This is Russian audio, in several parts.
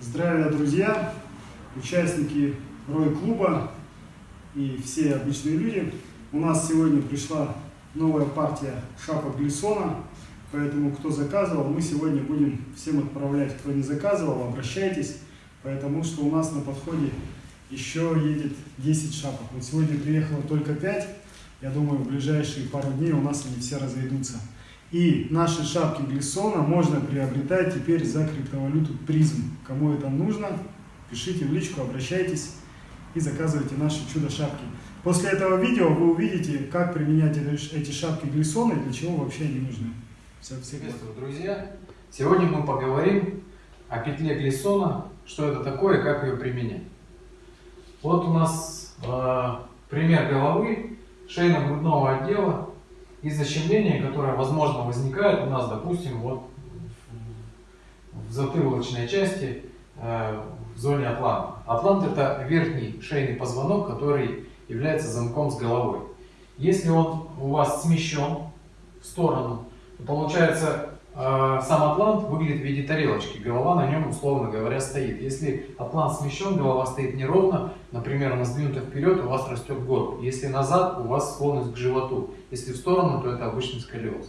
Здравия, друзья, участники Рой-клуба и все обычные люди. У нас сегодня пришла новая партия шапок Глиссона, поэтому кто заказывал, мы сегодня будем всем отправлять. Кто не заказывал, обращайтесь, потому что у нас на подходе еще едет 10 шапок. Вот сегодня приехало только 5, я думаю, в ближайшие пару дней у нас они все разойдутся. И наши шапки Глиссона можно приобретать теперь за криптовалюту призм. Кому это нужно, пишите в личку, обращайтесь и заказывайте наши чудо-шапки. После этого видео вы увидите, как применять эти шапки Глиссона и для чего вообще они нужны. Все, все Приветствую, друзья! Сегодня мы поговорим о петле Глиссона, что это такое и как ее применять. Вот у нас э, пример головы шейно-грудного отдела и защемление, которое, возможно, возникает у нас, допустим, вот в затылочной части, э, в зоне атланта. Атлант – это верхний шейный позвонок, который является замком с головой. Если он у вас смещен в сторону, то получается сам атлант выглядит в виде тарелочки, голова на нем, условно говоря, стоит. Если атлант смещен, голова стоит неровно, например, она сдвинута вперед, у вас растет горб. Если назад, у вас склонность к животу. Если в сторону, то это обычный сколиоз.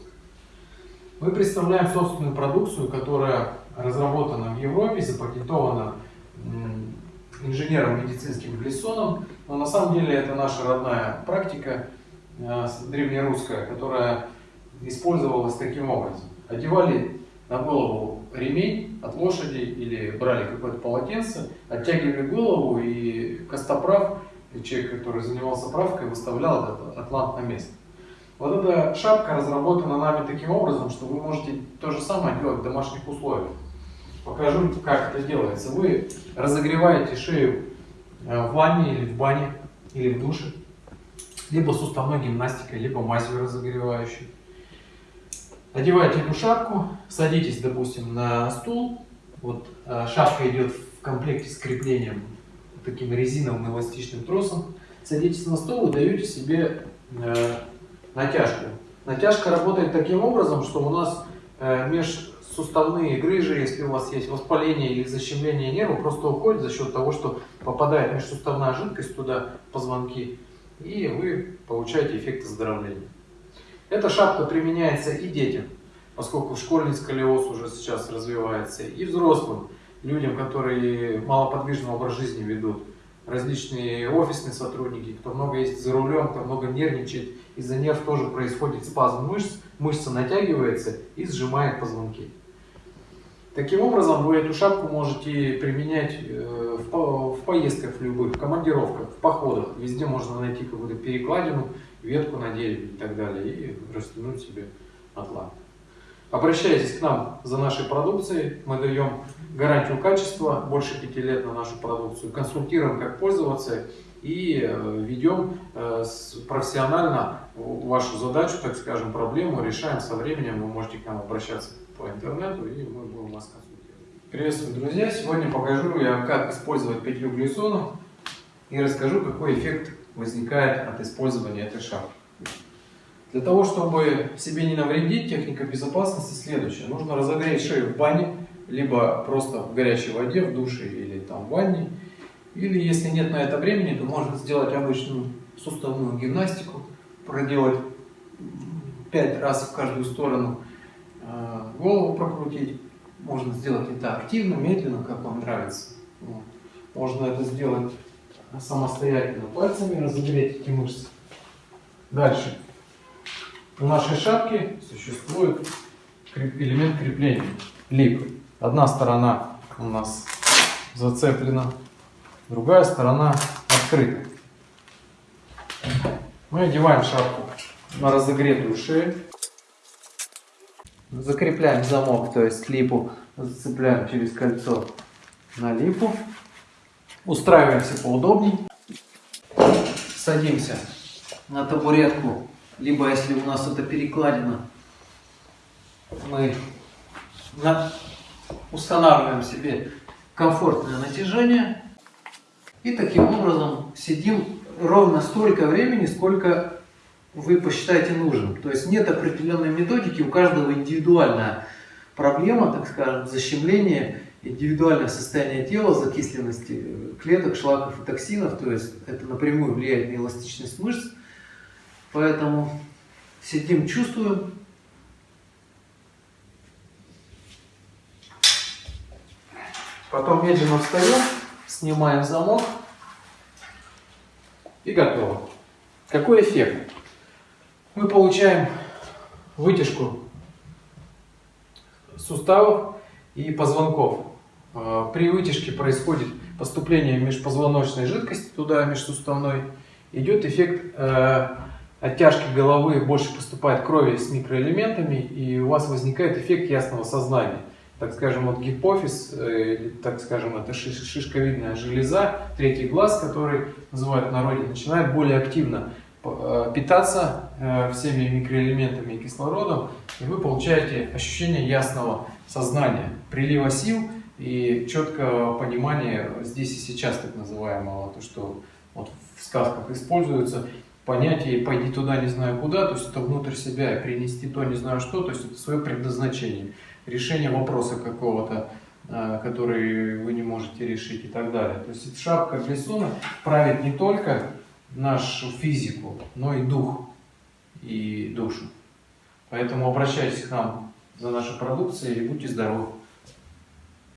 Мы представляем собственную продукцию, которая разработана в Европе, запатентована инженером медицинским Глиссоном, но на самом деле это наша родная практика, э, древнерусская, которая использовалась таким образом. Одевали на голову ремень от лошади или брали какое-то полотенце, оттягивали голову и костоправ, человек, который занимался правкой, выставлял этот атлант на место. Вот эта шапка разработана нами таким образом, что вы можете то же самое делать в домашних условиях. Покажу, как это делается. Вы разогреваете шею э, в ванне или в бане, или в душе, либо суставной гимнастикой, либо мазью разогревающей. Одеваете эту шапку, садитесь, допустим, на стул. Вот э, шапка идет в комплекте с креплением таким резиновым эластичным тросом. Садитесь на стол и даете себе э, натяжку. Натяжка работает таким образом, что у нас э, межсуставные грыжи, если у вас есть воспаление или защемление нерва, просто уходит за счет того, что попадает межсуставная жидкость туда, позвонки, и вы получаете эффект оздоровления. Эта шапка применяется и детям, поскольку школьный сколиоз уже сейчас развивается, и взрослым, людям, которые малоподвижный образ жизни ведут, различные офисные сотрудники, кто много ездит за рулем, кто много нервничает, из-за нерв тоже происходит спазм мышц, мышца натягивается и сжимает позвонки. Таким образом, вы эту шапку можете применять э, в поездках в любых, в командировках, в походах. Везде можно найти какую-то перекладину, ветку на дереве и так далее, и растянуть себе атлант. Обращайтесь к нам за нашей продукцией, мы даем гарантию качества, больше пяти лет на нашу продукцию, консультируем, как пользоваться и э, ведем э, профессионально вашу задачу, так скажем, проблему, решаем со временем, вы можете к нам обращаться по интернету и мы будем вас консультировать. Приветствую, друзья! Сегодня покажу я, как использовать петлю глиссона и расскажу, какой эффект возникает от использования этой шапки. Для того, чтобы себе не навредить, техника безопасности следующая. Нужно разогреть шею в бане, либо просто в горячей воде, в душе или там в ванне. Или если нет на это времени, то можно сделать обычную суставную гимнастику, проделать 5 раз в каждую сторону, а, голову прокрутить. Можно сделать это активно, медленно, как вам нравится. Можно это сделать самостоятельно пальцами, разогреть эти мышцы. Дальше. У нашей шапки существует элемент крепления, лип. Одна сторона у нас зацеплена, другая сторона открыта. Мы одеваем шапку на разогретую шею. Закрепляем замок, то есть липу зацепляем через кольцо на липу. Устраиваемся поудобней. Садимся на табуретку либо если у нас это перекладина, мы устанавливаем себе комфортное натяжение и таким образом сидим ровно столько времени, сколько вы посчитаете нужным. То есть нет определенной методики, у каждого индивидуальная проблема, так скажем, защемление индивидуальное состояние тела, закисленности клеток, шлаков и токсинов, то есть это напрямую влияет на эластичность мышц. Поэтому сидим, чувствуем. Потом медленно встаем, снимаем замок и готово. Какой эффект? Мы получаем вытяжку суставов и позвонков. А, При вытяжке происходит поступление межпозвоночной жидкости туда, межсуставной. Идет эффект э, оттяжки головы, больше поступает крови с микроэлементами, и у вас возникает эффект ясного сознания. Так скажем, вот гипофиз, э, или, так скажем, это шиш- шишковидная железа, третий глаз, который называют в народе, начинает более активно питаться э, всеми микроэлементами и кислородом, и вы получаете ощущение ясного сознания, прилива сил и четкого понимания здесь и сейчас, так называемого, то, что вот в сказках используется, понятие «пойди туда, не знаю куда», то есть это внутрь себя и принести то, не знаю что, то есть это свое предназначение, решение вопроса какого-то, э, который вы не можете решить и так далее. То есть шапка Глисона правит не только нашу физику, но и дух и душу. Поэтому обращайтесь к нам за нашей продукцией и будьте здоровы.